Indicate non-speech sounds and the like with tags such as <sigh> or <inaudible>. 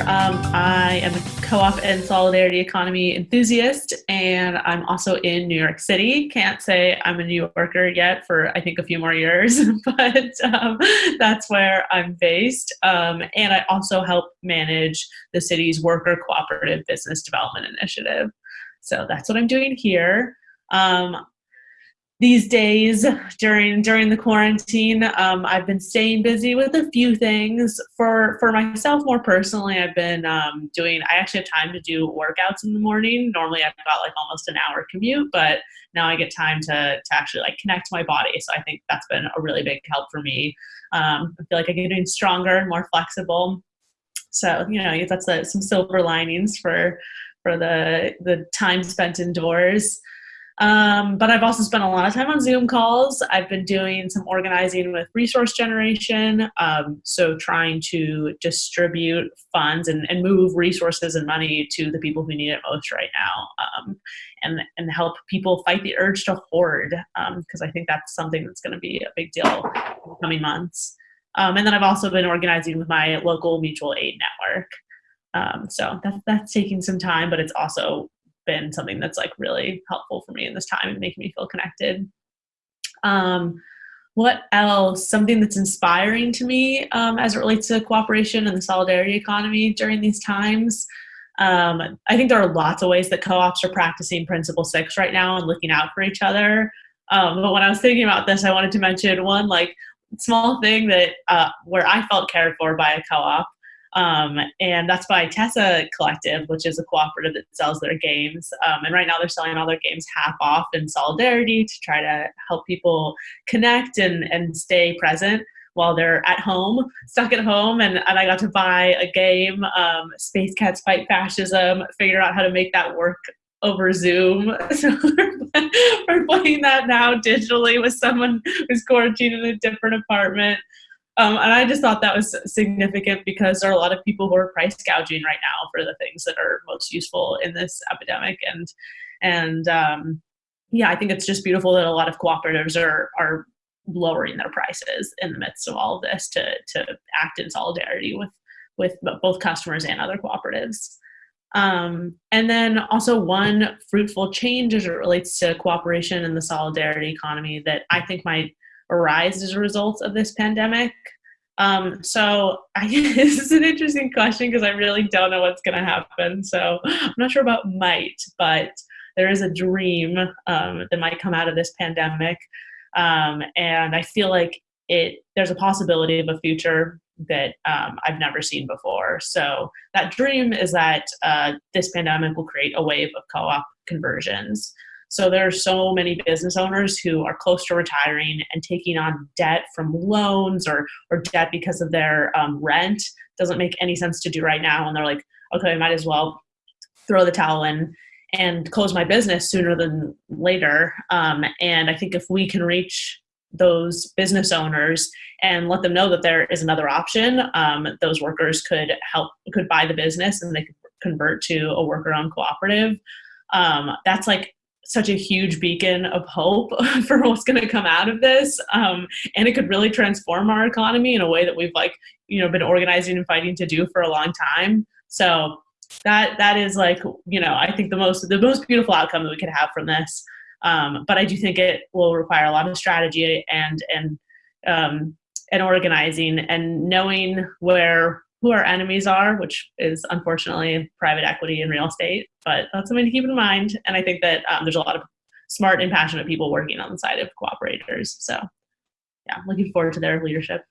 Um, I am a co-op and solidarity economy enthusiast, and I'm also in New York City. Can't say I'm a New Yorker yet for I think a few more years, <laughs> but um, that's where I'm based. Um, and I also help manage the city's worker cooperative business development initiative. So that's what I'm doing here. Um, these days during during the quarantine um, i've been staying busy with a few things. For for myself more personally i've been um, doing i actually have time to do workouts in the morning. Normally i've got like almost an hour commute but now i get time to to actually like connect my body. So i think that's been a really big help for me. Um, i feel like i'm getting stronger and more flexible. So you know that's a, some silver linings for for the the time spent indoors um, but I've also spent a lot of time on Zoom calls. I've been doing some organizing with resource generation, um, so trying to distribute funds and, and, move resources and money to the people who need it most right now, um, and and help people fight the urge to hoard, because um, I think that's something that's going to be a big deal in the coming months. Um, and then I've also been organizing with my local mutual aid network. Um, so that, that's taking some time, but it's also been something that's like really helpful for me in this time and making me feel connected. Um, what else? Something that's inspiring to me um, as it relates to cooperation and the solidarity economy during these times. Um, I think there are lots of ways that co-ops are practicing Principle Six right now and looking out for each other. Um, but when I was thinking about this, I wanted to mention one like small thing that uh, where I felt cared for by a co-op um, and that's by TESA Collective, which is a cooperative that sells their games. Um, and right now they're selling all their games half off in solidarity to try to help people connect and, and stay present while they're at home, stuck at home. And, and I got to buy a game, um, Space Cats Fight Fascism, figure out how to make that work over Zoom. <laughs> So we're playing that now digitally with someone who's quarantined in a different apartment. Um, and I just thought that was significant because there are a lot of people who are price gouging right now for the things that are most useful in this epidemic. And and um, yeah, I think it's just beautiful that a lot of cooperatives are are lowering their prices in the midst of all of this to to act in solidarity with with both customers and other cooperatives. Um, and then also one fruitful change as it relates to cooperation and the solidarity economy that I think might arise as a result of this pandemic? Um, so I, <laughs> this is an interesting question because I really don't know what's going to happen. So I'm not sure about might, but there is a dream um, that might come out of this pandemic. Um, and I feel like it there's a possibility of a future that um, I've never seen before. So that dream is that uh, this pandemic will create a wave of co-op conversions. So there are so many business owners who are close to retiring and taking on debt from loans or, or debt because of their um, rent. Doesn't make any sense to do right now. And they're like, okay, I might as well throw the towel in and close my business sooner than later. Um, and I think if we can reach those business owners and let them know that there is another option, um, those workers could help, could buy the business and they could convert to a worker-owned cooperative. Um, that's like such a huge beacon of hope <laughs> for what's going to come out of this um, and it could really transform our economy in a way that we've like you know been organizing and fighting to do for a long time. So that that is like you know i think the most the most beautiful outcome that we could have from this. Um, but i do think it will require a lot of strategy and and um, and organizing and knowing where who our enemies are, which is unfortunately private equity and real estate. But that's something to keep in mind. And I think that um, there's a lot of smart and passionate people working on the side of cooperators. So yeah, looking forward to their leadership.